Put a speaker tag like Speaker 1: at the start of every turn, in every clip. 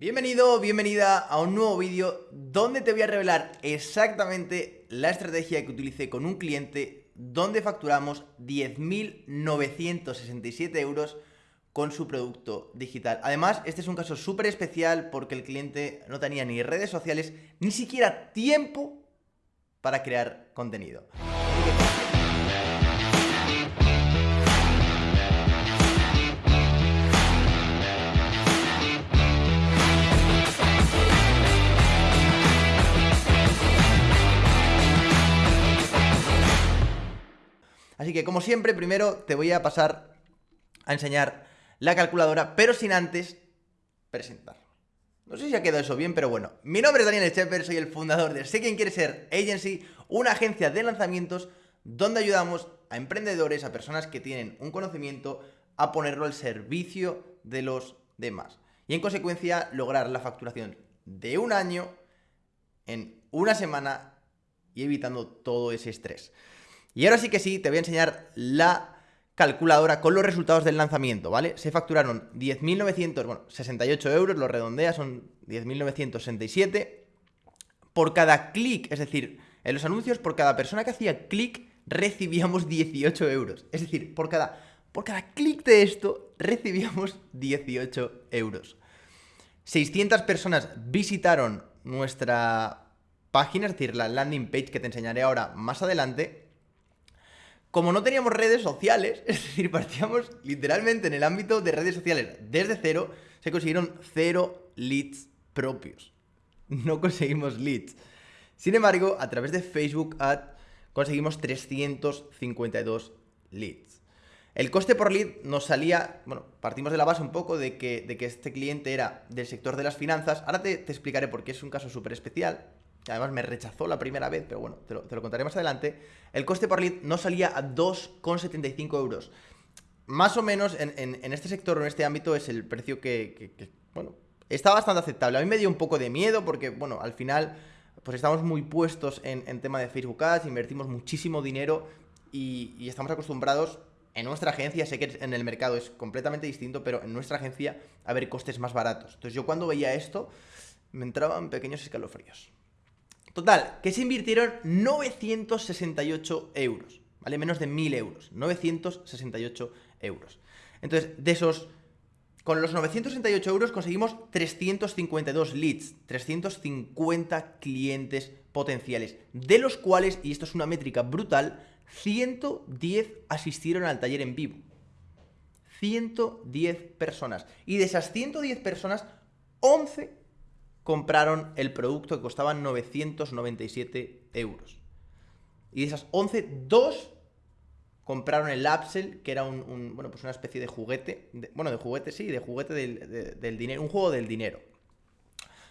Speaker 1: Bienvenido, bienvenida a un nuevo vídeo donde te voy a revelar exactamente la estrategia que utilicé con un cliente donde facturamos 10.967 euros con su producto digital. Además, este es un caso súper especial porque el cliente no tenía ni redes sociales, ni siquiera tiempo para crear contenido. Así que como siempre, primero te voy a pasar a enseñar la calculadora, pero sin antes presentar. No sé si ha quedado eso bien, pero bueno. Mi nombre es Daniel Schepper, soy el fundador de Sé Quién Quiere Ser Agency, una agencia de lanzamientos donde ayudamos a emprendedores, a personas que tienen un conocimiento, a ponerlo al servicio de los demás. Y en consecuencia lograr la facturación de un año en una semana y evitando todo ese estrés. Y ahora sí que sí, te voy a enseñar la calculadora con los resultados del lanzamiento, ¿vale? Se facturaron 10.900, bueno, 68 euros, lo redondea, son 10.967. Por cada clic, es decir, en los anuncios, por cada persona que hacía clic, recibíamos 18 euros. Es decir, por cada, por cada clic de esto, recibíamos 18 euros. 600 personas visitaron nuestra página, es decir, la landing page que te enseñaré ahora más adelante, como no teníamos redes sociales, es decir, partíamos literalmente en el ámbito de redes sociales desde cero, se consiguieron cero leads propios. No conseguimos leads. Sin embargo, a través de Facebook Ad conseguimos 352 leads. El coste por lead nos salía, bueno, partimos de la base un poco de que, de que este cliente era del sector de las finanzas. Ahora te, te explicaré por qué es un caso súper especial además me rechazó la primera vez, pero bueno, te lo, contaré más adelante, el coste por lead no salía a 2,75 euros. Más o menos en, este sector o en este ámbito es el precio que, bueno, está bastante aceptable. A mí me dio un poco de miedo porque, bueno, al final, pues estamos muy puestos en, tema de Facebook Ads, invertimos muchísimo dinero y, y estamos acostumbrados en nuestra agencia, sé que en el mercado es completamente distinto, pero en nuestra agencia a ver costes más baratos. Entonces yo cuando veía esto, me entraban pequeños escalofríos. Total, que se invirtieron 968 euros, ¿vale? Menos de 1000 euros, 968 euros. Entonces, de esos, con los 968 euros conseguimos 352 leads, 350 clientes potenciales, de los cuales, y esto es una métrica brutal, 110 asistieron al taller en vivo. 110 personas. Y de esas 110 personas, 11 compraron el producto que costaba 997 euros. Y de esas 11, dos compraron el Upsell, que era un, bueno, pues una especie de juguete, bueno, de juguete, sí, de juguete del, dinero, un juego del dinero.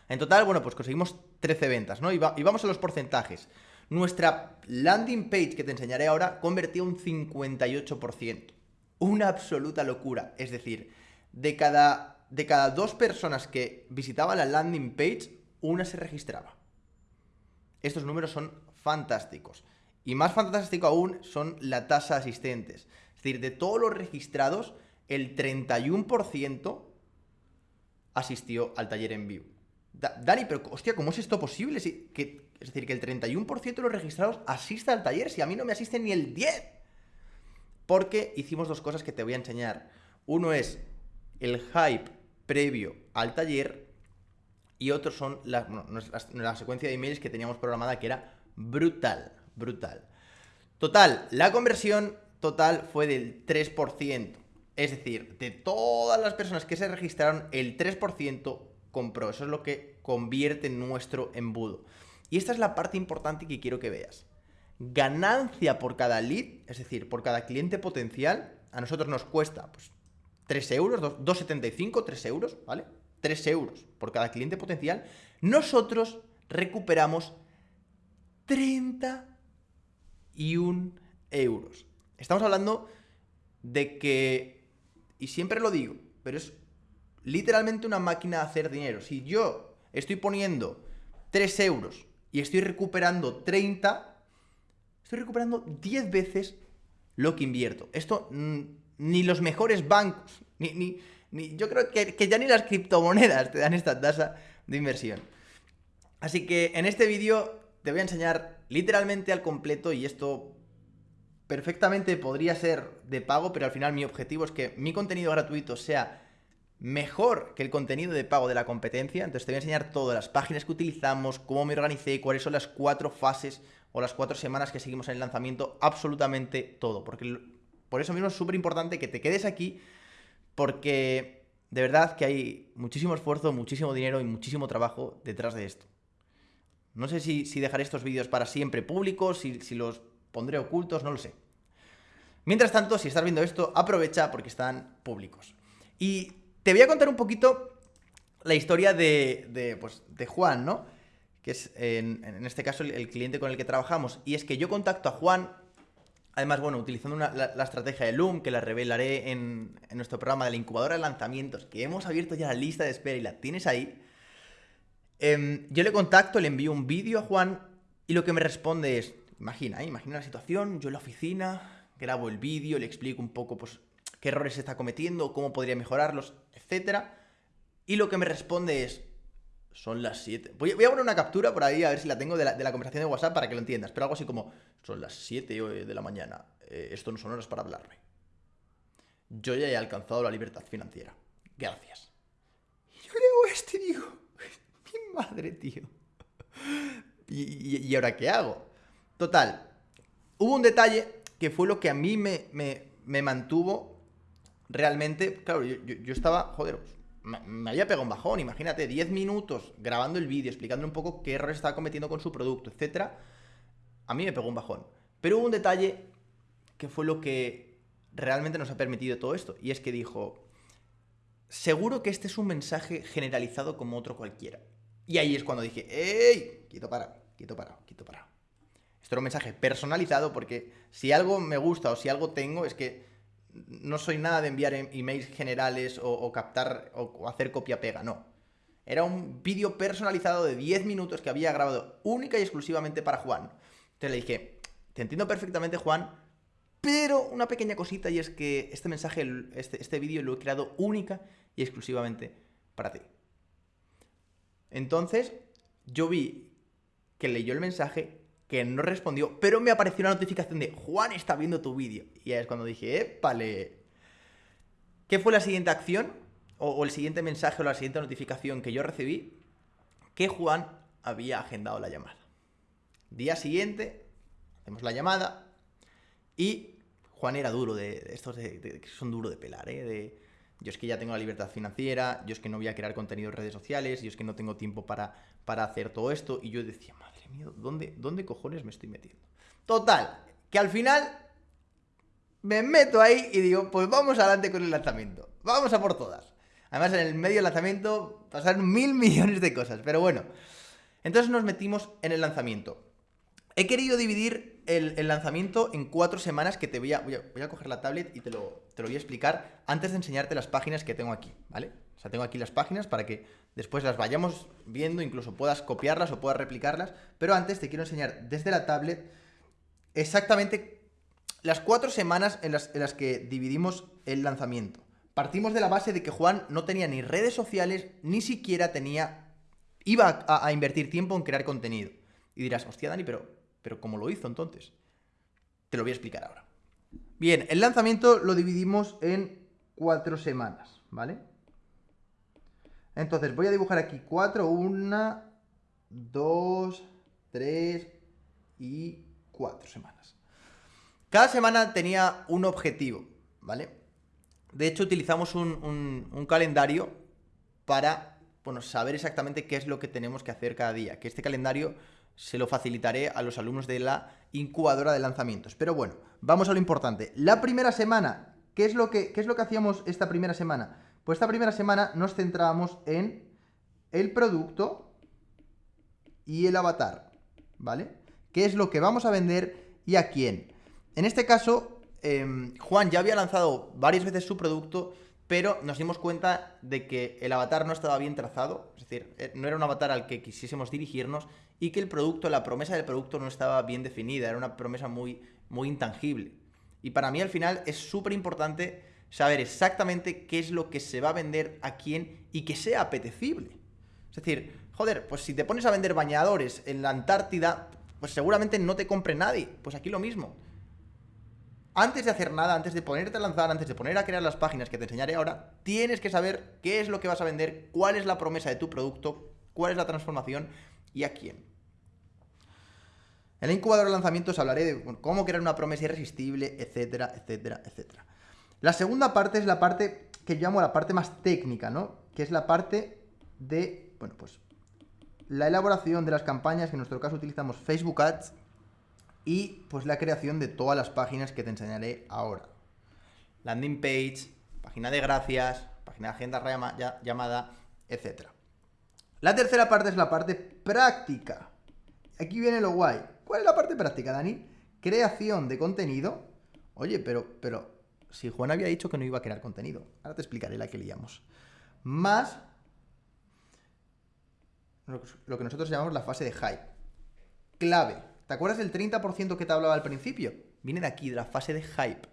Speaker 1: En total, bueno, pues conseguimos 13 ventas, ¿no? Y, y, vamos a los porcentajes. Nuestra landing page, que te enseñaré ahora, convertía un 58%. Una absoluta locura. Es decir, de cada de cada dos personas que visitaban la landing page, una se registraba. Estos números son fantásticos. Y más fantástico aún son la tasa de asistentes. Es decir, de todos los registrados, el 31% asistió al taller en vivo. Dani, pero hostia, ¿cómo es esto posible? que, es decir, que el 31% de los registrados asista al taller, si a mí no me asiste ni el 10%. Porque hicimos dos cosas que te voy a enseñar. Uno es el hype previo al taller y otros son la, secuencia de emails que teníamos programada que era brutal, brutal. Total, la conversión total fue del 3%. Es decir, de todas las personas que se registraron, el 3% compró. Eso es lo que convierte nuestro embudo. Y esta es la parte importante que quiero que veas. Ganancia por cada lead, es decir, por cada cliente potencial, a nosotros nos cuesta pues, 3 euros, 2,75, 3 euros, ¿vale? 3 euros por cada cliente potencial, nosotros recuperamos 31 euros. Estamos hablando de que, y siempre lo digo, pero es literalmente una máquina de hacer dinero. Si yo estoy poniendo 3 euros y estoy recuperando 30, estoy recuperando 10 veces lo que invierto. Esto mm, ni los mejores bancos, ni, Ni, yo creo que, que ya ni las criptomonedas te dan esta tasa de inversión. Así que en este vídeo te voy a enseñar literalmente al completo y esto perfectamente podría ser de pago, pero al final mi objetivo es que mi contenido gratuito sea mejor que el contenido de pago de la competencia. Entonces te voy a enseñar todas las páginas que utilizamos, cómo me organicé, cuáles son las cuatro fases o las cuatro semanas que seguimos en el lanzamiento, absolutamente todo. Porque por eso mismo es súper importante que te quedes aquí, porque de verdad que hay muchísimo esfuerzo, muchísimo dinero y muchísimo trabajo detrás de esto. No sé si, dejaré estos vídeos para siempre públicos, si, los pondré ocultos, no lo sé. Mientras tanto, si estás viendo esto, aprovecha porque están públicos. Y te voy a contar un poquito la historia de, pues, de Juan, ¿no? Que es, en, este caso, el, cliente con el que trabajamos. Y es que yo contacto a Juan, además, bueno, utilizando la, estrategia de Loom, que la revelaré en, nuestro programa de la incubadora de lanzamientos, que hemos abierto ya la lista de espera y la tienes ahí. Em, yo le contacto, le envío un vídeo a Juan y lo que me responde es, imagina, ¿eh? imagina la situación, yo en la oficina, grabo el vídeo, le explico un poco pues, qué errores se está cometiendo, cómo podría mejorarlos, etc. Y lo que me responde es, son las 7. Voy, a poner una captura por ahí a ver si la tengo de la, conversación de WhatsApp para que lo entiendas, pero algo así como, son las 7 de la mañana, eh, esto no son horas para hablarme. Yo ya he alcanzado la libertad financiera. Gracias. Y yo leo este y digo, mi madre, tío. ¿Y, ahora qué hago? Total, hubo un detalle que fue lo que a mí me, me, mantuvo realmente. Claro, yo, estaba, joder, me, había pegado un bajón. Imagínate, 10 minutos grabando el vídeo, explicando un poco qué errores estaba cometiendo con su producto, etc. A mí me pegó un bajón. Pero hubo un detalle que fue lo que realmente nos ha permitido todo esto. Y es que dijo, seguro que este es un mensaje generalizado como otro cualquiera. Y ahí es cuando dije, ¡ey! Quieto para, quieto para, quieto para. Esto era un mensaje personalizado porque si algo me gusta o si algo tengo es que no soy nada de enviar em, emails generales o, captar o, hacer copia-pega, no. Era un vídeo personalizado de 10 minutos que había grabado única y exclusivamente para Juan. Entonces le dije, te entiendo perfectamente Juan, pero una pequeña cosita y es que este mensaje, este, este vídeo lo he creado única y exclusivamente para ti. Entonces, yo vi que leyó el mensaje, que no respondió, pero me apareció una notificación de Juan está viendo tu vídeo. Y ahí es cuando dije, épale. ¿Qué fue la siguiente acción? O, el siguiente mensaje o la siguiente notificación que yo recibí? Que Juan había agendado la llamada. Día siguiente, hacemos la llamada y Juan era duro de, estos que son duro de pelar, ¿eh? De, yo es que ya tengo la libertad financiera, yo es que no voy a crear contenido en redes sociales, yo es que no tengo tiempo para, para hacer todo esto. Y yo decía, madre ¿dónde, ¿dónde cojones me estoy metiendo? Total, que al final me meto ahí y digo, pues vamos adelante con el lanzamiento. Vamos a por todas. Además, en el medio del lanzamiento pasaron mil millones de cosas, pero bueno. Entonces nos metimos en el lanzamiento. He querido dividir el, lanzamiento en cuatro semanas que te voy a, voy a, coger la tablet y te lo, te lo voy a explicar antes de enseñarte las páginas que tengo aquí, ¿vale? O sea, tengo aquí las páginas para que después las vayamos viendo, incluso puedas copiarlas o puedas replicarlas, pero antes te quiero enseñar desde la tablet exactamente las cuatro semanas en las, que dividimos el lanzamiento. Partimos de la base de que Juan no tenía ni redes sociales, ni siquiera tenía... iba a, a invertir tiempo en crear contenido. Y dirás, hostia Dani, pero pero ¿cómo lo hizo entonces? Te lo voy a explicar ahora. Bien, el lanzamiento lo dividimos en cuatro semanas, ¿vale? Entonces voy a dibujar aquí cuatro, una, dos, tres y cuatro semanas. Cada semana tenía un objetivo, ¿vale? De hecho, utilizamos un, calendario para bueno, saber exactamente qué es lo que tenemos que hacer cada día. Que este calendario se lo facilitaré a los alumnos de la incubadora de lanzamientos. Pero bueno, vamos a lo importante. La primera semana, ¿qué es lo que, es lo que hacíamos esta primera semana? Pues esta primera semana nos centrábamos en el producto y el avatar, ¿vale? ¿Qué es lo que vamos a vender y a quién? En este caso, em, Juan ya había lanzado varias veces su producto pero nos dimos cuenta de que el avatar no estaba bien trazado, es decir, eh, no era un avatar al que quisiésemos dirigirnos y que el producto, la promesa del producto no estaba bien definida, era una promesa muy, muy intangible. Y para mí al final es súper importante saber exactamente qué es lo que se va a vender a quién y que sea apetecible. Es decir, joder, pues si te pones a vender bañadores en la Antártida, pues seguramente no te compre nadie. Pues aquí lo mismo. Antes de hacer nada, antes de ponerte a lanzar, antes de poner a crear las páginas que te enseñaré ahora, tienes que saber qué es lo que vas a vender, cuál es la promesa de tu producto, cuál es la transformación y a quién. En el incubador de lanzamientos hablaré de cómo crear una promesa irresistible, etcétera, etcétera, etcétera. La segunda parte es la parte que llamo la parte más técnica, ¿no? Que es la parte de, bueno, pues la elaboración de las campañas, que en nuestro caso utilizamos Facebook Ads, y pues la creación de todas las páginas que te enseñaré ahora. Landing page, página de gracias, página de agenda llamada, etc. La tercera parte es la parte práctica. Aquí viene lo guay. ¿Cuál es la parte práctica, Dani? Creación de contenido. Oye, pero, pero, si Juan había dicho que no iba a crear contenido. Ahora te explicaré la que liamos. Más lo que nosotros llamamos la fase de hype. Clave. ¿Te acuerdas del 30% que te hablaba al principio? Viene de aquí, de la fase de hype.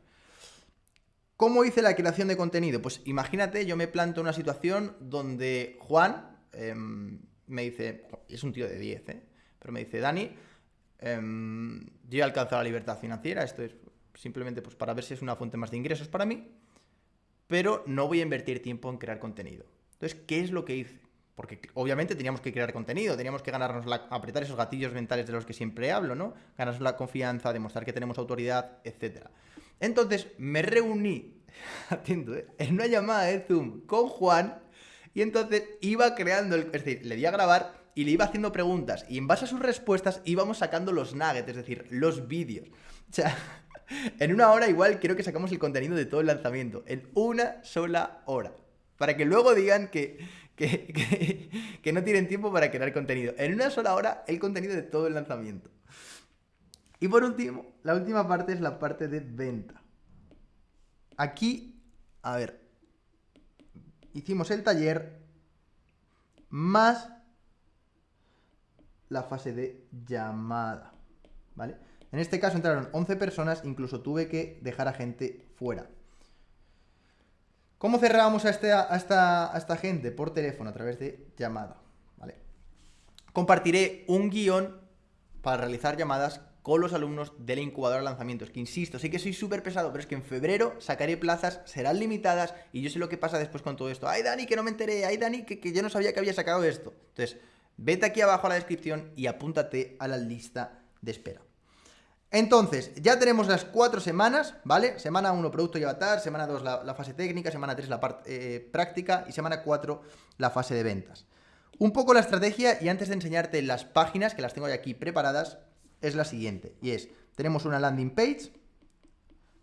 Speaker 1: ¿Cómo hice la creación de contenido? Pues imagínate, yo me planto una situación donde Juan em, me dice, es un tío de 10, ¿eh? pero me dice, Dani, em, yo he alcanzado la libertad financiera, esto es simplemente pues, para ver si es una fuente más de ingresos para mí, pero no voy a invertir tiempo en crear contenido. Entonces, ¿qué es lo que hice? Porque obviamente teníamos que crear contenido, teníamos que ganarnos la, apretar esos gatillos mentales de los que siempre hablo, ¿no? Ganarnos la confianza, demostrar que tenemos autoridad, etc. Entonces me reuní, atento, ¿eh? en una llamada de Zoom con Juan y entonces iba creando, el, es decir, le di a grabar y le iba haciendo preguntas y en base a sus respuestas íbamos sacando los nuggets, es decir, los vídeos. O sea, en una hora igual creo que sacamos el contenido de todo el lanzamiento, en una sola hora. Para que luego digan que, que, no tienen tiempo para crear contenido. En una sola hora, el contenido de todo el lanzamiento. Y por último, la última parte es la parte de venta. Aquí, a ver, hicimos el taller más la fase de llamada, ¿vale? En este caso entraron 11 personas, incluso tuve que dejar a gente fuera. ¿Cómo cerrábamos a, este, esta, gente? Por teléfono, a través de llamada. Compartiré un guion para realizar llamadas con los alumnos de la incubadora de lanzamientos. Que insisto, sí que soy súper pesado, pero es que en febrero sacaré plazas, serán limitadas y yo sé lo que pasa después con todo esto. Ay, Dani, que no me enteré. Ay, Dani, que, que yo no sabía que había sacado esto. Entonces, vete aquí abajo a la descripción y apúntate a la lista de espera. Entonces, ya tenemos las cuatro semanas, ¿vale? Semana 1, producto y avatar, semana 2, la, fase técnica, semana 3, la parte eh, práctica y semana 4, la fase de ventas. Un poco la estrategia y antes de enseñarte las páginas, que las tengo ya aquí preparadas, es la siguiente. Y es, tenemos una landing page,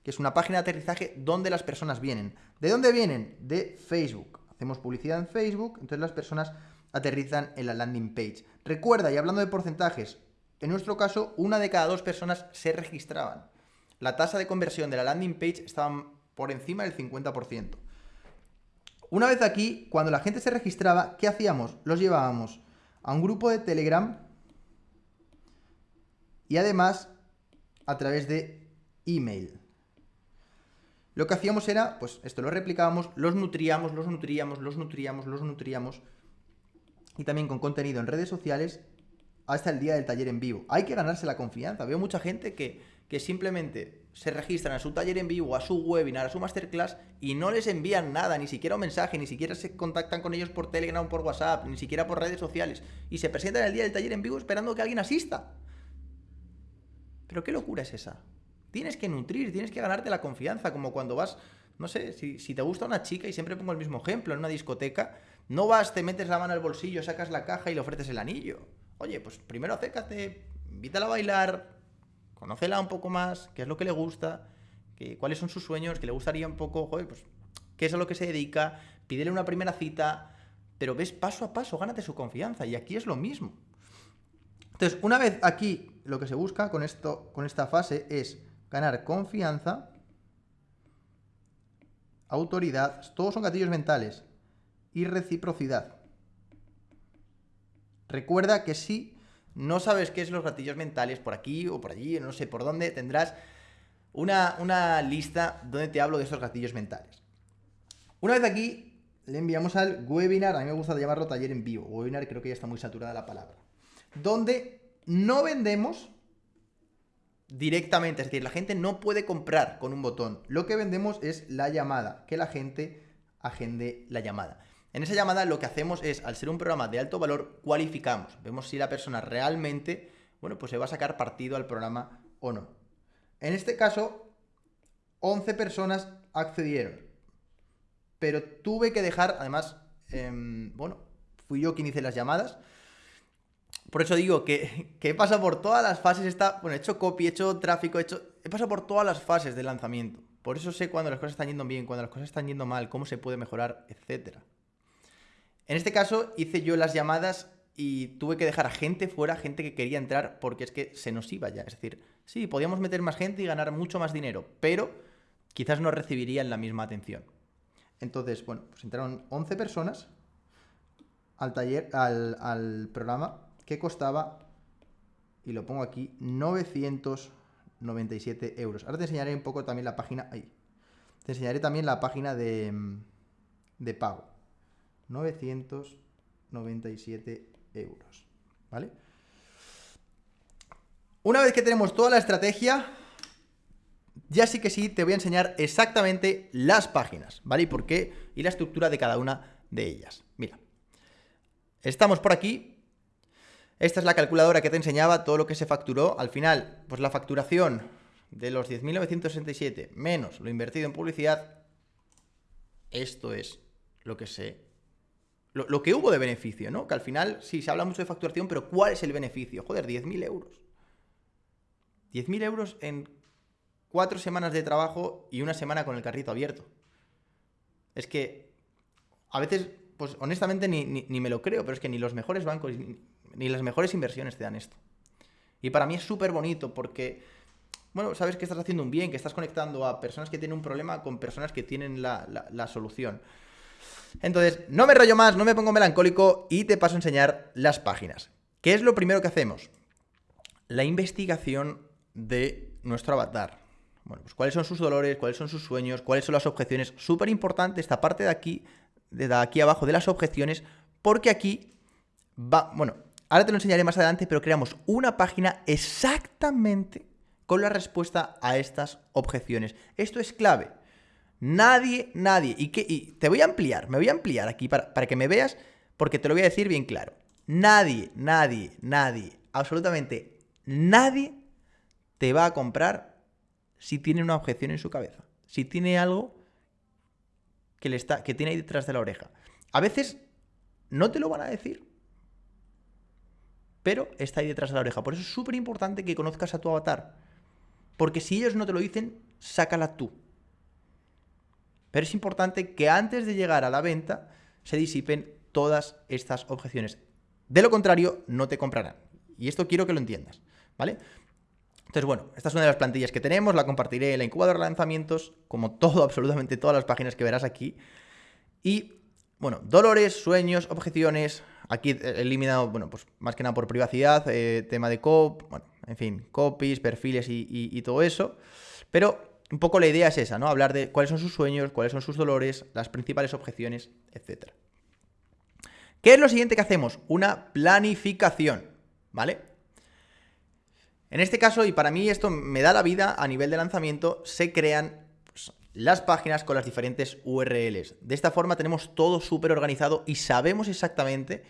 Speaker 1: que es una página de aterrizaje donde las personas vienen. ¿De dónde vienen? De Facebook. Hacemos publicidad en Facebook, entonces las personas aterrizan en la landing page. Recuerda, y hablando de porcentajes, en nuestro caso, una de cada dos personas se registraban. La tasa de conversión de la landing page estaba por encima del 50%. Una vez aquí, cuando la gente se registraba, ¿qué hacíamos? Los llevábamos a un grupo de Telegram y además a través de email. Lo que hacíamos era, pues esto lo replicábamos, los nutríamos, los nutríamos, los nutríamos, los nutríamos y también con contenido en redes sociales hasta el día del taller en vivo. Hay que ganarse la confianza. Veo mucha gente que, que simplemente se registran a su taller en vivo, a su webinar, a su masterclass y no les envían nada, ni siquiera un mensaje, ni siquiera se contactan con ellos por Telegram por WhatsApp, ni siquiera por redes sociales. Y se presentan el día del taller en vivo esperando que alguien asista. Pero qué locura es esa. Tienes que nutrir, tienes que ganarte la confianza, como cuando vas, no sé, si, si te gusta una chica, y siempre pongo el mismo ejemplo, en una discoteca, no vas, te metes la mano al bolsillo, sacas la caja y le ofreces el anillo. Oye, pues primero acércate, invítala a bailar, conócela un poco más, qué es lo que le gusta, cuáles son sus sueños, que le gustaría un poco, joder, pues qué es a lo que se dedica, pídele una primera cita, pero ves paso a paso, gánate su confianza. Y aquí es lo mismo. Entonces, una vez aquí lo que se busca con, esto, con esta fase es ganar confianza, autoridad, todos son gatillos mentales, y reciprocidad. Recuerda que si no sabes qué es los gatillos mentales por aquí o por allí, no sé por dónde, tendrás una, una lista donde te hablo de esos gatillos mentales. Una vez aquí, le enviamos al webinar, a mí me gusta llamarlo taller en vivo, webinar creo que ya está muy saturada la palabra, donde no vendemos directamente, es decir, la gente no puede comprar con un botón, lo que vendemos es la llamada, que la gente agende la llamada. En esa llamada lo que hacemos es, al ser un programa de alto valor, cualificamos, vemos si la persona realmente, bueno, pues se va a sacar partido al programa o no. En este caso, 11 personas accedieron, pero tuve que dejar, además, em, bueno, fui yo quien hice las llamadas, por eso digo que, he pasado por todas las fases, está, bueno, he hecho copy, he hecho tráfico, he, hecho, he pasado por todas las fases de lanzamiento. Por eso sé cuando las cosas están yendo bien, cuando las cosas están yendo mal, cómo se puede mejorar, etc. En este caso hice yo las llamadas y tuve que dejar a gente fuera, gente que quería entrar, porque es que se nos iba ya. Es decir, sí, podíamos meter más gente y ganar mucho más dinero, pero quizás no recibirían la misma atención. Entonces, bueno, pues entraron 11 personas al taller, al, programa que costaba, y lo pongo aquí, 997 euros. Ahora te enseñaré un poco también la página, ahí, te enseñaré también la página de, de pago. 997 euros, ¿vale? Una vez que tenemos toda la estrategia, ya sí que sí te voy a enseñar exactamente las páginas, ¿vale? Y por qué, y la estructura de cada una de ellas. Mira, estamos por aquí, esta es la calculadora que te enseñaba todo lo que se facturó. Al final, pues la facturación de los 10.967 menos lo invertido en publicidad, esto es lo que se... Lo, que hubo de beneficio, ¿no? Que al final, sí, se habla mucho de facturación, pero ¿cuál es el beneficio? Joder, 10.000 euros. 10.000 euros en cuatro semanas de trabajo y una semana con el carrito abierto. Es que a veces, pues honestamente ni, ni me lo creo, pero es que ni los mejores bancos, ni las mejores inversiones te dan esto. Y para mí es súper bonito porque, bueno, sabes que estás haciendo un bien, que estás conectando a personas que tienen un problema con personas que tienen la, solución. Entonces, no me rollo más, no me pongo melancólico y te paso a enseñar las páginas. ¿Qué es lo primero que hacemos? La investigación de nuestro avatar. Bueno, pues cuáles son sus dolores, cuáles son sus sueños, cuáles son las objeciones. Súper importante esta parte de aquí, de aquí abajo de las objeciones, porque aquí va, bueno, Ahora te lo enseñaré más adelante, pero creamos una página exactamente con la respuesta a estas objeciones. Esto es clave. Nadie, nadie, y, que, te voy a ampliar, me voy a ampliar aquí para, para que me veas, porque te lo voy a decir bien claro. Nadie, nadie, nadie, absolutamente nadie te va a comprar si tiene una objeción en su cabeza. Si tiene algo que, le está, que tiene ahí detrás de la oreja. A veces no te lo van a decir pero está ahí detrás de la oreja. Por eso es súper importante que conozcas a tu avatar. Porque si ellos no te lo dicen, sácala tú. Pero es importante que antes de llegar a la venta se disipen todas estas objeciones. De lo contrario, no te comprarán. Y esto quiero que lo entiendas, ¿vale? Entonces, bueno, esta es una de las plantillas que tenemos, la compartiré en la incubadora de lanzamientos, como todo, absolutamente todas las páginas que verás aquí. Y, bueno, dolores, sueños, objeciones, Aquí he eliminado, bueno, pues más que nada por privacidad, eh, tema de cop, bueno, en fin, copies, perfiles y, todo eso. Pero un poco la idea es esa, ¿no? Hablar de cuáles son sus sueños, cuáles son sus dolores, las principales objeciones, etc. ¿Qué es lo siguiente que hacemos? Una planificación, ¿vale? En este caso, y para mí esto me da la vida a nivel de lanzamiento, se crean pues, las páginas con las diferentes URLs. De esta forma tenemos todo súper organizado y sabemos exactamente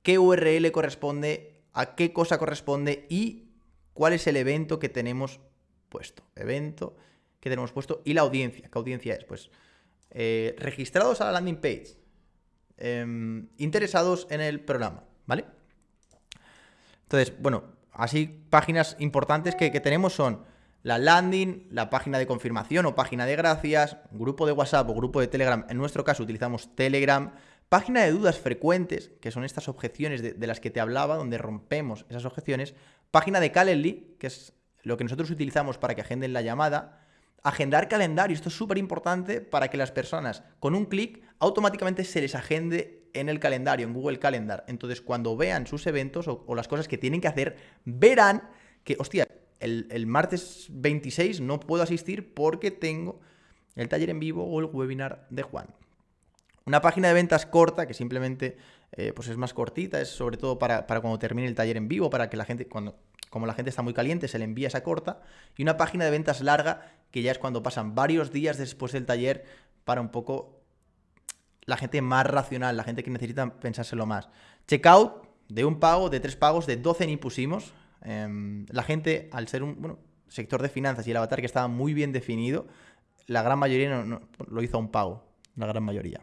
Speaker 1: qué URL corresponde, a qué cosa corresponde y cuál es el evento que tenemos puesto. Evento que tenemos puesto y la audiencia. ¿Qué audiencia es? Pues eh, registrados a la landing page, em, interesados en el programa, ¿vale? Entonces, bueno, así páginas importantes que tenemos son la landing, la página de confirmación o página de gracias, grupo de WhatsApp o grupo de Telegram, en nuestro caso utilizamos Telegram, página de dudas frecuentes, que son estas objeciones de, las que te hablaba, donde rompemos esas objeciones, página de Calendly, que es lo que nosotros utilizamos para que agenden la llamada, agendar calendario, esto es súper importante para que las personas con un clic automáticamente se les agende en el calendario, en Google Calendar. Entonces cuando vean sus eventos o, las cosas que tienen que hacer, verán que, hostia, el, martes 26 no puedo asistir porque tengo el taller en vivo o el webinar de Juan. Una página de ventas corta que simplemente eh, pues es más cortita, es sobre todo para, cuando termine el taller en vivo, para que la gente, cuando, como la gente está muy caliente, se le envía esa corta. Y una página de ventas larga, que ya es cuando pasan varios días después del taller para un poco la gente más racional, la gente que necesita pensárselo más. Checkout de un pago, de tres pagos, de 12 ni pusimos. Em, la gente, al ser un sector de finanzas y el avatar que estaba muy bien definido, la gran mayoría no, lo hizo a un pago, la gran mayoría.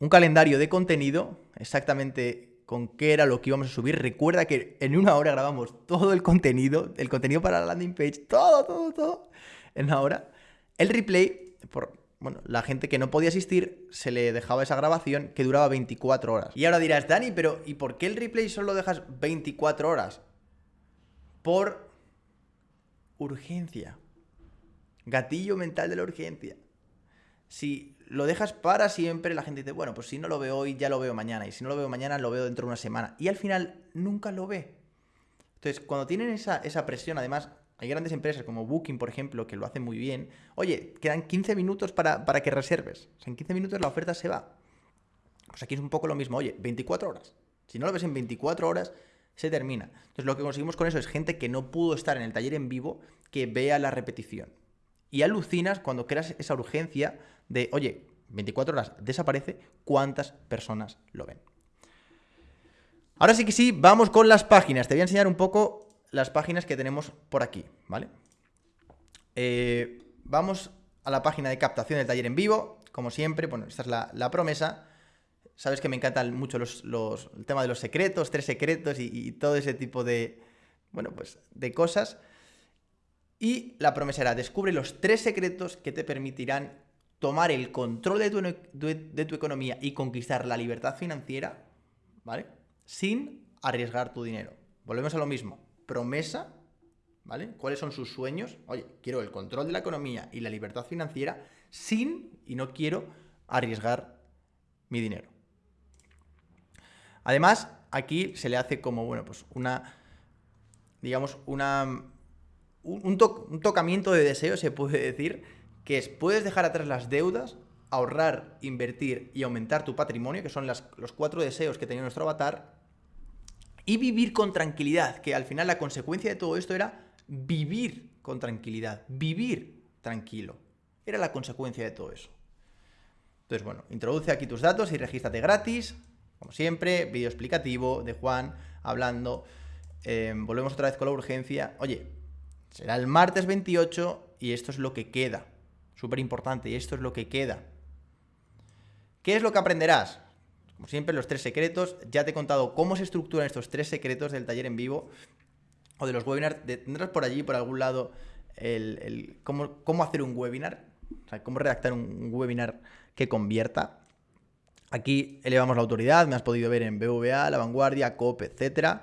Speaker 1: Un calendario de contenido, exactamente con qué era lo que íbamos a subir. Recuerda que en una hora grabamos todo el contenido, el contenido para la landing page, todo, todo, todo, en una hora. El replay, por bueno, la gente que no podía asistir, se le dejaba esa grabación que duraba 24 horas. Y ahora dirás, Dani, pero ¿y por qué el replay solo dejas 24 horas? Por urgencia. Gatillo mental de la urgencia. Si lo dejas para siempre, la gente dice, bueno, pues si no lo veo hoy, ya lo veo mañana. Y si no lo veo mañana, lo veo dentro de una semana. Y al final nunca lo ve. Entonces, cuando tienen esa, esa presión, además, hay grandes empresas como Booking, por ejemplo, que lo hacen muy bien. Oye, quedan 15 minutos para, para que reserves. O sea, en 15 minutos la oferta se va. Pues aquí es un poco lo mismo. Oye, 24 horas. Si no lo ves en 24 horas, se termina. Entonces, lo que conseguimos con eso es gente que no pudo estar en el taller en vivo, que vea la repetición. Y alucinas cuando creas esa urgencia de, oye, 24 horas desaparece, ¿cuántas personas lo ven? Ahora sí que sí, vamos con las páginas. Te voy a enseñar un poco las páginas que tenemos por aquí, ¿vale? Eh, vamos a la página de captación del taller en vivo. Como siempre, bueno, esta es la, promesa. Sabes que me encantan mucho los, el tema de los secretos, tres secretos y, y, todo ese tipo de, bueno, pues, de cosas. Y la promesa era, descubre los tres secretos que te permitirán tomar el control de tu, economía y conquistar la libertad financiera, ¿vale? Sin arriesgar tu dinero. Volvemos a lo mismo. Promesa, ¿vale? ¿Cuáles son sus sueños? Oye, quiero el control de la economía y la libertad financiera sin, y no quiero, arriesgar mi dinero. Además, aquí se le hace como, bueno, pues una, digamos, una un, tocamiento de deseo, se puede decir, que es, puedes dejar atrás las deudas, ahorrar, invertir y aumentar tu patrimonio, que son los cuatro deseos que tenía nuestro avatar, y vivir con tranquilidad, que al final la consecuencia de todo esto era vivir con tranquilidad, vivir tranquilo. Era la consecuencia de todo eso. Entonces, bueno, introduce aquí tus datos y regístrate gratis, como siempre, vídeo explicativo de Juan hablando. Eh, volvemos otra vez con la urgencia. Oye, Será el martes 28 y esto es lo que queda. Súper importante, y esto es lo que queda. ¿Qué es lo que aprenderás? Como siempre, los tres secretos. Ya te he contado cómo se estructuran estos tres secretos del taller en vivo o de los webinars. Tendrás por allí, por algún lado, el, cómo, hacer un webinar, o sea, cómo redactar un webinar que convierta. Aquí elevamos la autoridad, me has podido ver en BVA, La Vanguardia, COP, etc.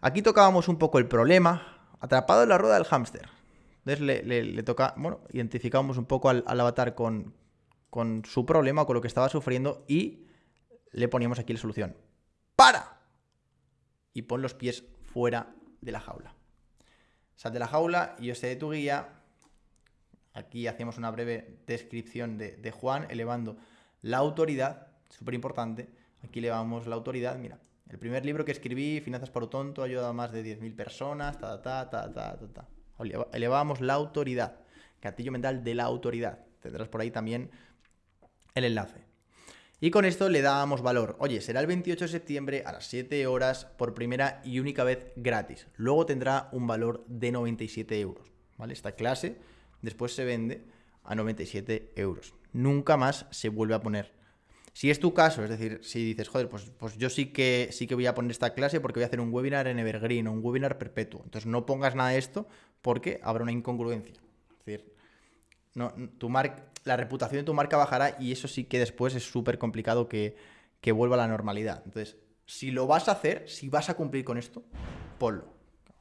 Speaker 1: Aquí tocábamos un poco el problema, atrapado en la rueda del hámster. Entonces le, toca, bueno, identificamos un poco al, avatar con, con su problema, con lo que estaba sufriendo y le poníamos aquí la solución. ¡Para! Y pon los pies fuera de la jaula. Sal de la jaula y yo sé de tu guía. Aquí hacemos una breve descripción de, Juan, elevando la autoridad, súper importante. Aquí elevamos la autoridad, mira, el primer libro que escribí, Finanzas por tonto, ayuda a más de 10.000 personas, ta, ta, ta, ta, ta, ta. Elevamos la autoridad, gatillo mental de la autoridad. Tendrás por ahí también el enlace. Y con esto le dábamos valor. Oye, será el 28 de septiembre a las 7 horas por primera y única vez gratis. Luego tendrá un valor de 97 euros. ¿Vale? Esta clase después se vende a 97 euros. Nunca más se vuelve a poner si es tu caso, es decir, si dices, joder, pues, pues yo sí que, sí que voy a poner esta clase porque voy a hacer un webinar en Evergreen o un webinar perpetuo. Entonces no pongas nada de esto porque habrá una incongruencia. Es decir, no, tu la reputación de tu marca bajará y eso sí que después es súper complicado que, que vuelva a la normalidad. Entonces, si lo vas a hacer, si vas a cumplir con esto, ponlo.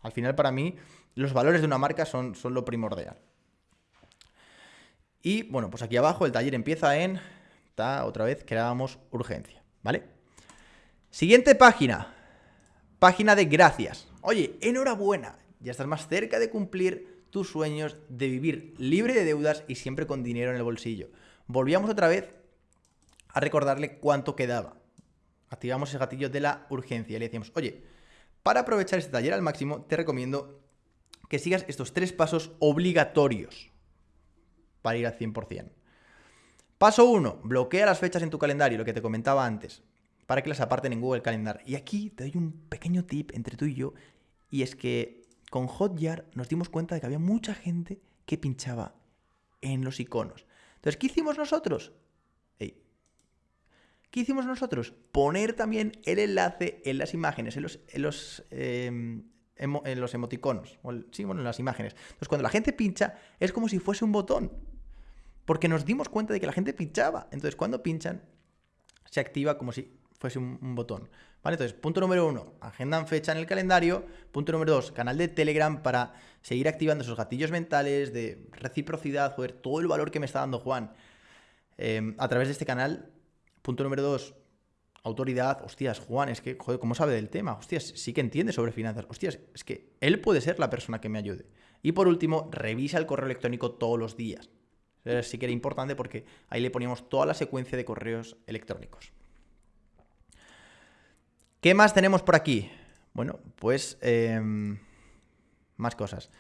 Speaker 1: Al final, para mí, los valores de una marca son, son lo primordial. Y bueno, pues aquí abajo el taller empieza en otra vez, creábamos urgencia, ¿vale? Siguiente página. Página de gracias. Oye, enhorabuena. Ya estás más cerca de cumplir tus sueños de vivir libre de deudas y siempre con dinero en el bolsillo. Volvíamos otra vez a recordarle cuánto quedaba. Activamos ese gatillo de la urgencia y le decíamos, oye, para aprovechar este taller al máximo, te recomiendo que sigas estos tres pasos obligatorios para ir al 100%. Paso 1, bloquea las fechas en tu calendario, lo que te comentaba antes, para que las aparten en Google Calendar. Y aquí te doy un pequeño tip entre tú y yo, y es que con Hotjar nos dimos cuenta de que había mucha gente que pinchaba en los iconos. Entonces, ¿qué hicimos nosotros? ¿Qué hicimos nosotros? Poner también el enlace en las imágenes, en los, em, emoticonos, o sí, bueno, en las imágenes. Entonces, cuando la gente pincha, es como si fuese un botón. Porque nos dimos cuenta de que la gente pinchaba. Entonces, cuando pinchan, se activa como si fuese un, botón. ¿Vale? Entonces, punto número uno, agendan fecha en el calendario. Punto número dos, canal de Telegram para seguir activando esos gatillos mentales de reciprocidad, joder, todo el valor que me está dando Juan. Em, a través de este canal Punto número dos, autoridad. Hostias, Juan, es que, joder, ¿cómo sabe del tema? Hostias, sí que entiende sobre finanzas. Hostias, es que él puede ser la persona que me ayude. Y por último, revisa el correo electrónico todos los días. Sí que era importante porque ahí le poníamos toda la secuencia de correos electrónicos. ¿Qué más tenemos por aquí? Bueno, pues em, más cosas.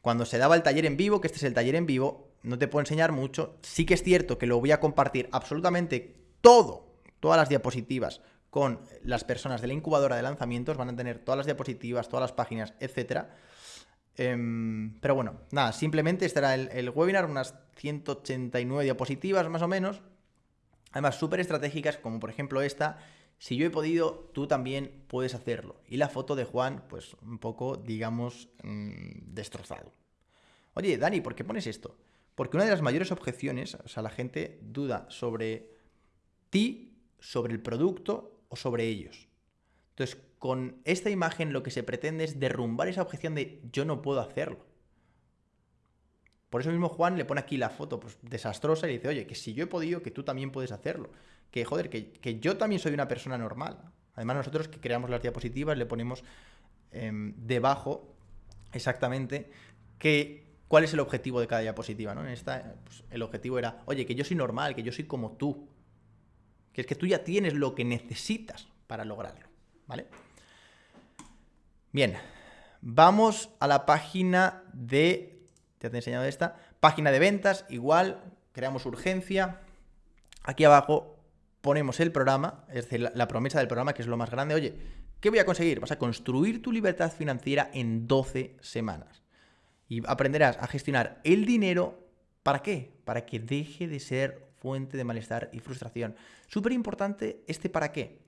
Speaker 1: Cuando se daba el taller en vivo, que este es el taller en vivo, no te puedo enseñar mucho. Sí que es cierto que lo voy a compartir absolutamente todo, todas las diapositivas con las personas de la incubadora de lanzamientos, van a tener todas las diapositivas, todas las páginas, etc. Em, pero bueno, nada, simplemente estará el, el, webinar, unas 189 diapositivas más o menos, además súper estratégicas, como por ejemplo esta, si yo he podido, tú también puedes hacerlo. Y la foto de Juan, pues un poco, digamos, mm, destrozado. Oye, Dani, ¿por qué pones esto? Porque una de las mayores objeciones, o sea, la gente duda sobre ti sobre el producto o sobre ellos. Entonces, con esta imagen lo que se pretende es derrumbar esa objeción de yo no puedo hacerlo. Por eso mismo Juan le pone aquí la foto pues, desastrosa y dice, oye, que si yo he podido, que tú también puedes hacerlo. Que joder, que, yo también soy una persona normal. Además, nosotros que creamos las diapositivas le ponemos em, debajo exactamente que, cuál es el objetivo de cada diapositiva. ¿no? En esta, pues, el objetivo era, oye, que yo soy normal, que yo soy como tú que es que tú ya tienes lo que necesitas para lograrlo, ¿vale? Bien, vamos a la página de, ya te he enseñado esta, página de ventas, igual, creamos urgencia, aquí abajo ponemos el programa, es decir, la, promesa del programa, que es lo más grande, oye, ¿qué voy a conseguir? Vas a construir tu libertad financiera en 12 semanas. Y aprenderás a gestionar el dinero, ¿para qué? Para que deje de ser fuente de malestar y frustración. Súper importante este para qué.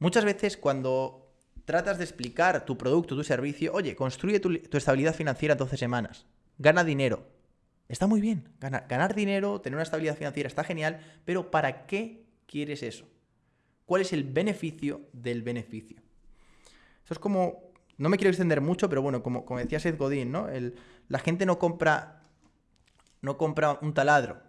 Speaker 1: Muchas veces cuando tratas de explicar tu producto, tu servicio, oye, construye tu, estabilidad financiera en 12 semanas, gana dinero. Está muy bien, ganar, dinero, tener una estabilidad financiera está genial, pero ¿para qué quieres eso? ¿Cuál es el beneficio del beneficio? Eso es como, no me quiero extender mucho, pero bueno, como, como decía Seth Godin, ¿no? El, la gente no compra, no compra un taladro,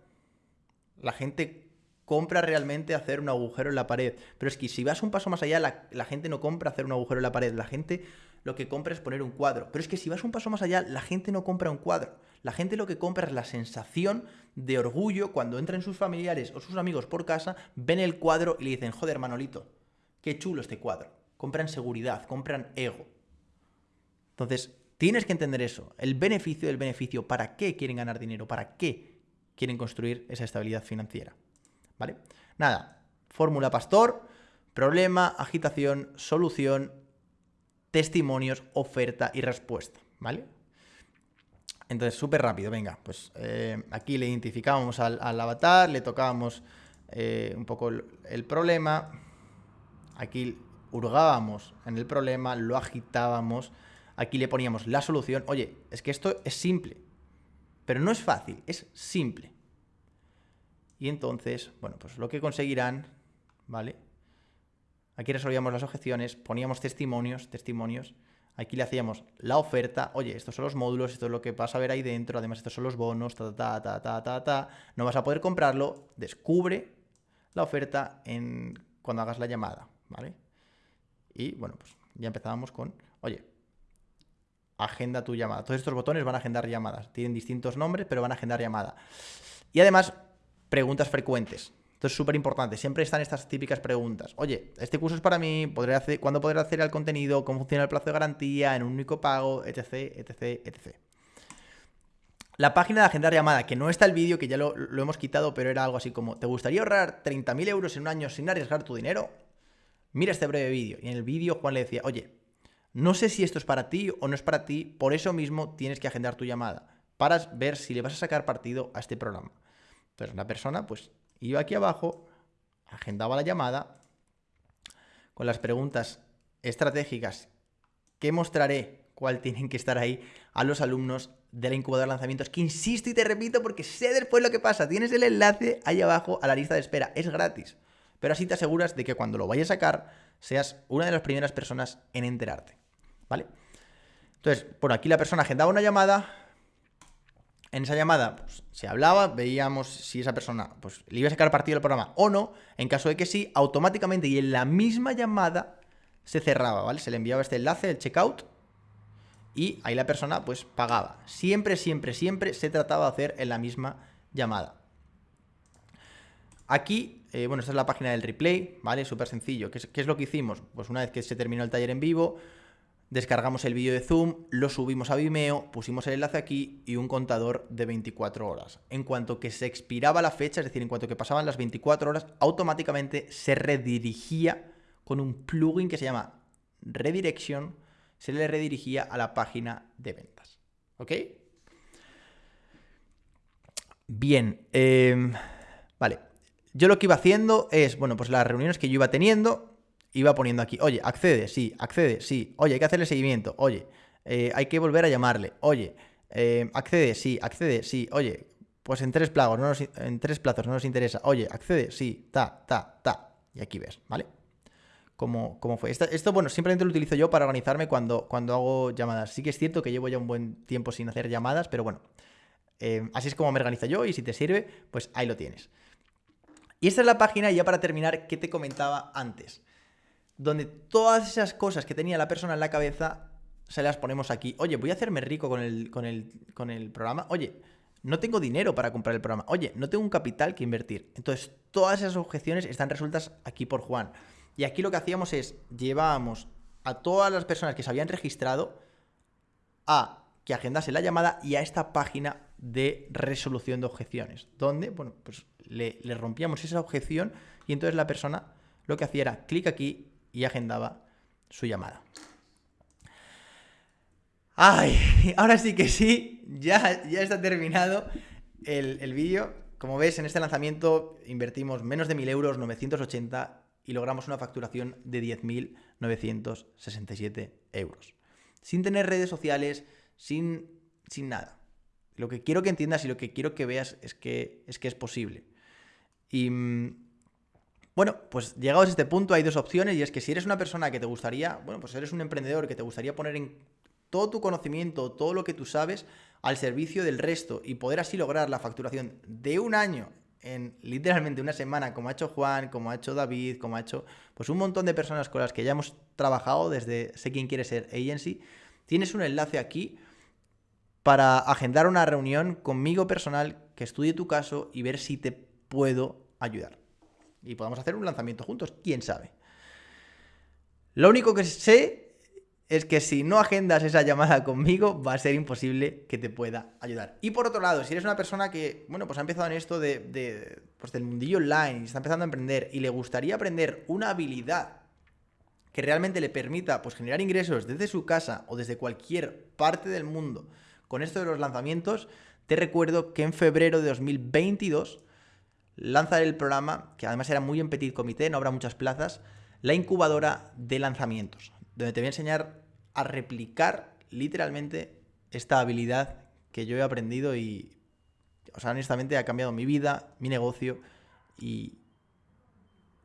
Speaker 1: la gente compra realmente hacer un agujero en la pared. Pero es que si vas un paso más allá, la, gente no compra hacer un agujero en la pared. La gente lo que compra es poner un cuadro. Pero es que si vas un paso más allá, la gente no compra un cuadro. La gente lo que compra es la sensación de orgullo cuando entran sus familiares o sus amigos por casa, ven el cuadro y le dicen, joder, Manolito, qué chulo este cuadro. Compran seguridad, compran ego. Entonces, tienes que entender eso, el beneficio del beneficio, para qué quieren ganar dinero, para qué quieren construir esa estabilidad financiera. ¿Vale? Nada, fórmula pastor, problema, agitación, solución, testimonios, oferta y respuesta. ¿Vale? Entonces, súper rápido, venga, pues eh, aquí le identificábamos al, avatar, le tocábamos eh, un poco el, problema, aquí hurgábamos en el problema, lo agitábamos, aquí le poníamos la solución. Oye, es que esto es simple, pero no es fácil, es simple. Y entonces, bueno, pues lo que conseguirán, ¿vale? Aquí resolvíamos las objeciones, poníamos testimonios, testimonios. Aquí le hacíamos la oferta. Oye, estos son los módulos, esto es lo que vas a ver ahí dentro. Además, estos son los bonos, ta, ta, ta, ta, ta, ta. No vas a poder comprarlo. Descubre la oferta cuando hagas la llamada, ¿vale? Y bueno, pues ya empezábamos con, oye, agenda tu llamada. Todos estos botones van a agendar llamadas. Tienen distintos nombres, pero van a agendar llamada. Y además, preguntas frecuentes. Esto es súper importante. Siempre están estas típicas preguntas. Oye, este curso es para mí, ¿podré hacer, ¿cuándo podré hacer el contenido? ¿Cómo funciona el plazo de garantía? ¿En un único pago? Etc, etc, etc. La página de agendar llamada, que no está el vídeo, que ya lo, lo, hemos quitado, pero era algo así como, ¿te gustaría ahorrar 30.000 euros en un año sin arriesgar tu dinero? Mira este breve vídeo. Y en el vídeo Juan le decía, oye, no sé si esto es para ti o no es para ti, por eso mismo tienes que agendar tu llamada, para ver si le vas a sacar partido a este programa. Entonces la persona pues iba aquí abajo, agendaba la llamada con las preguntas estratégicas que mostraré cuál tienen que estar ahí a los alumnos de la incubadora de lanzamientos, que insisto y te repito porque sé después lo que pasa, tienes el enlace ahí abajo a la lista de espera, es gratis, pero así te aseguras de que cuando lo vayas a sacar seas una de las primeras personas en enterarte, ¿vale? Entonces, por aquí la persona agendaba una llamada, en esa llamada pues, se hablaba, veíamos si esa persona pues, le iba a sacar partido del programa o no. En caso de que sí, automáticamente y en la misma llamada se cerraba, ¿vale? Se le enviaba este enlace, el checkout, y ahí la persona pues pagaba. Siempre, siempre, siempre se trataba de hacer en la misma llamada. Aquí, eh, bueno, esta es la página del replay, ¿vale? Súper sencillo. ¿Qué ¿Qué es lo que hicimos? Pues una vez que se terminó el taller en vivo, descargamos el vídeo de Zoom, lo subimos a Vimeo, pusimos el enlace aquí y un contador de 24 horas. En cuanto que se expiraba la fecha, es decir, en cuanto que pasaban las 24 horas, automáticamente se redirigía con un plugin que se llama Redirection, se le redirigía a la página de ventas. ¿Ok? Bien, em, vale. Yo lo que iba haciendo es, bueno, pues las reuniones que yo iba teniendo, iba poniendo aquí, oye, accede, sí, accede, sí, oye, hay que hacerle seguimiento, oye, eh, hay que volver a llamarle, oye, eh, accede, sí, accede, sí, oye, pues en tres plazos, no en tres plazos no nos interesa, oye, accede, sí, ta, ta, ta, y aquí ves, ¿vale? Cómo, cómo fue. Esto, bueno, simplemente lo utilizo yo para organizarme cuando, cuando hago llamadas. Sí que es cierto que llevo ya un buen tiempo sin hacer llamadas, pero bueno, eh, así es como me organizo yo y si te sirve, pues ahí lo tienes. Y esta es la página, ya para terminar, que te comentaba antes donde todas esas cosas que tenía la persona en la cabeza se las ponemos aquí. Oye, voy a hacerme rico con el, con el, con el programa. Oye, no tengo dinero para comprar el programa. Oye, no tengo un capital que invertir. Entonces, todas esas objeciones están resueltas aquí por Juan. Y aquí lo que hacíamos es, llevábamos a todas las personas que se habían registrado a que agendase la llamada y a esta página de resolución de objeciones, donde, bueno, pues le, le rompíamos esa objeción y entonces la persona lo que hacía era clic aquí y agendaba su llamada. ¡Ay! Ahora sí que sí, ya, ya está terminado el, vídeo. Como ves, en este lanzamiento invertimos menos de 1.000 euros, 980, y logramos una facturación de 10.967 euros. Sin tener redes sociales, sin, sin nada. Lo que quiero que entiendas y lo que quiero que veas es que es, que es posible. Y mm, bueno, pues llegados a este punto hay dos opciones y es que si eres una persona que te gustaría, bueno, pues eres un emprendedor que te gustaría poner en todo tu conocimiento, todo lo que tú sabes al servicio del resto y poder así lograr la facturación de un año en literalmente una semana, como ha hecho Juan, como ha hecho David, como ha hecho pues un montón de personas con las que ya hemos trabajado desde Sé quién quiere ser agency, tienes un enlace aquí para agendar una reunión conmigo personal que estudie tu caso y ver si te puedo ayudar y podamos hacer un lanzamiento juntos, quién sabe. Lo único que sé es que si no agendas esa llamada conmigo, va a ser imposible que te pueda ayudar. Y por otro lado, si eres una persona que, bueno, pues ha empezado en esto de, pues del mundillo online está empezando a emprender y le gustaría aprender una habilidad que realmente le permita pues, generar ingresos desde su casa o desde cualquier parte del mundo con esto de los lanzamientos, te recuerdo que en febrero de 2022 lanzar el programa, que además era muy en petit comité, no habrá muchas plazas, la incubadora de lanzamientos, donde te voy a enseñar a replicar literalmente esta habilidad que yo he aprendido y, o sea, honestamente ha cambiado mi vida, mi negocio y...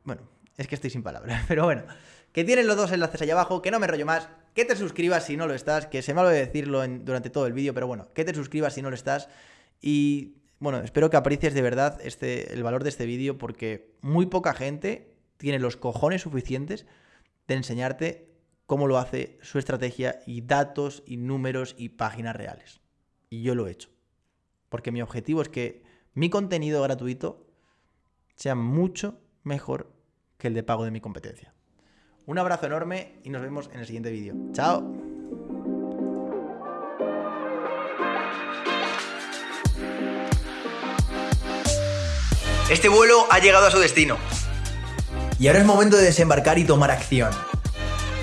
Speaker 1: Bueno, es que estoy sin palabras, pero bueno, que tienes los dos enlaces allá abajo, que no me rollo más, que te suscribas si no lo estás, que se me de decirlo durante todo el vídeo, pero bueno, que te suscribas si no lo estás y bueno, espero que aprecies de verdad este, el valor de este vídeo porque muy poca gente tiene los cojones suficientes de enseñarte cómo lo hace, su estrategia y datos y números y páginas reales. Y yo lo he hecho. Porque mi objetivo es que mi contenido gratuito sea mucho mejor que el de pago de mi competencia. Un abrazo enorme y nos vemos en el siguiente vídeo. ¡Chao! Este vuelo ha llegado a su destino. Y ahora es momento de desembarcar y tomar acción.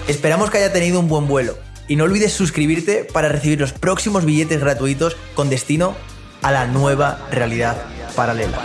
Speaker 1: Esperamos que haya tenido un buen vuelo. Y no olvides suscribirte para recibir los próximos billetes gratuitos con destino a la nueva realidad paralela.